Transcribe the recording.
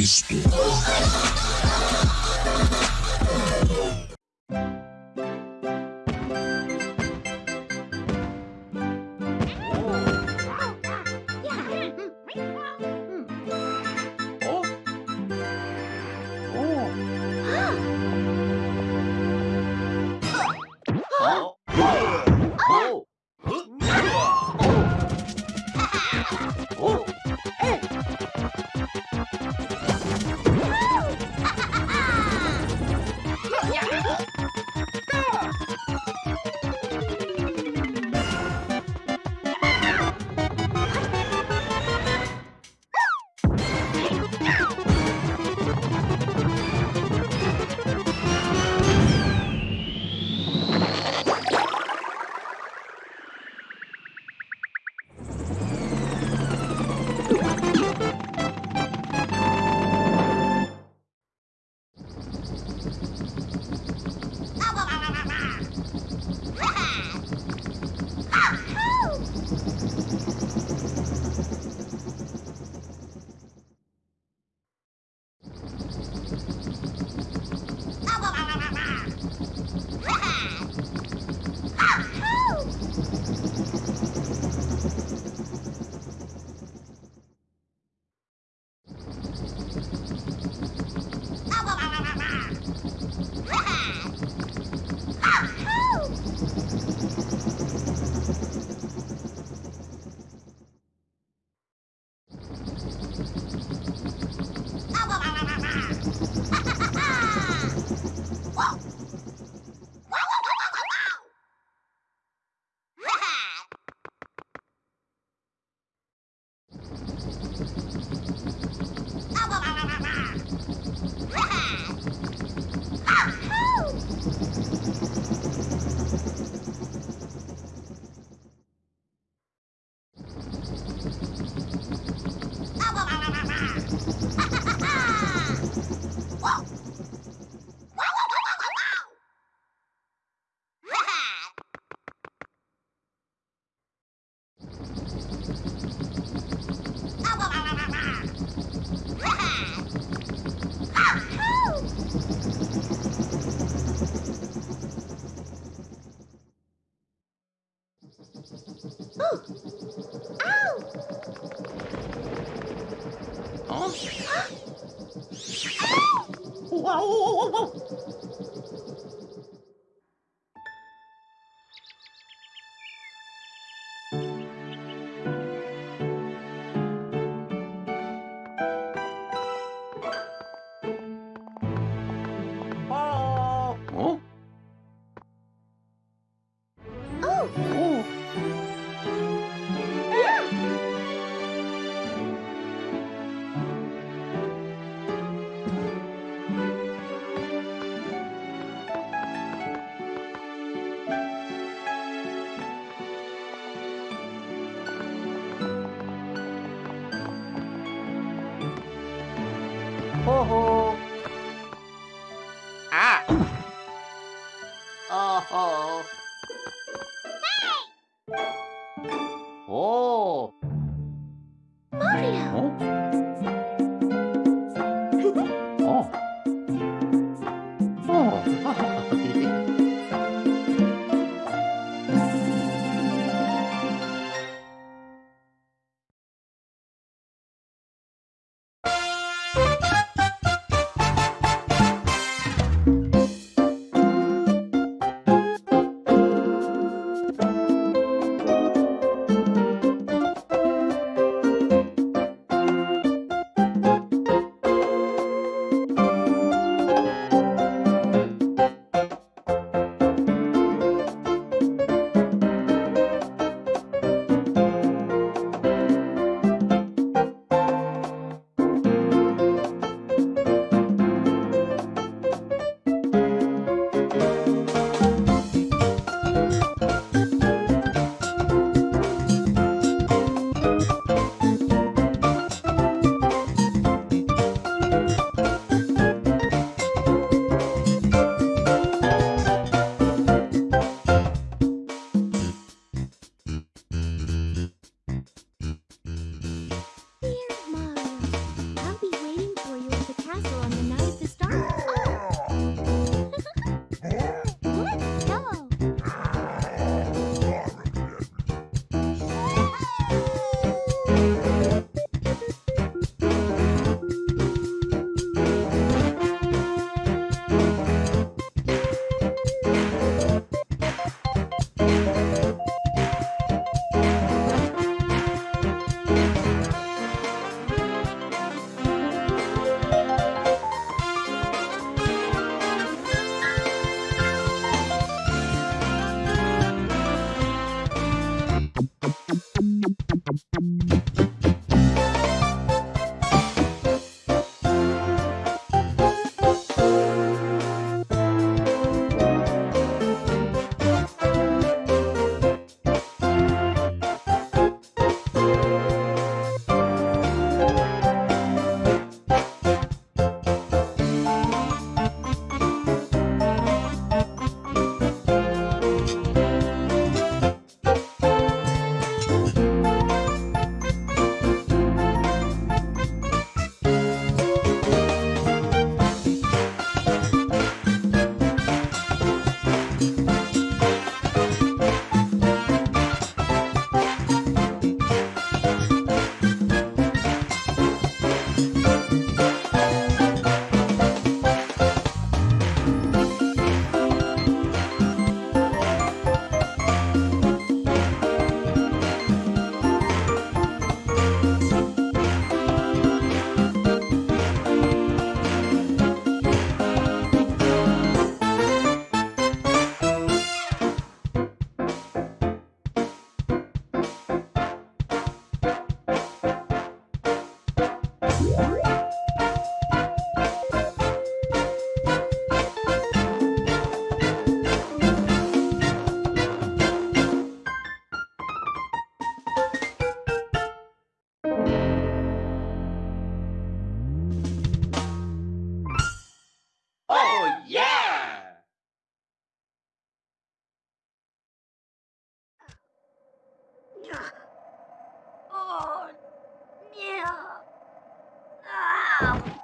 Cristo. house. 와우! 어 Música Oh, yeah! Oh, yeah. Ah.